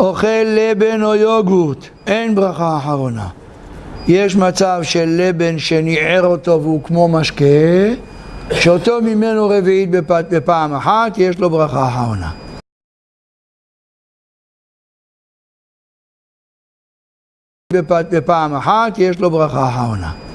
אוכל לבן או יוגורט, אין ברכה אחרונה. יש מצב של לבן שניער אותו והוא כמו משקה, שאותו ממנו רביעית בפ... בפעם אחת, יש לו ברכה אחרונה. בפ... בפעם אחת, יש לו ברכה אחרונה.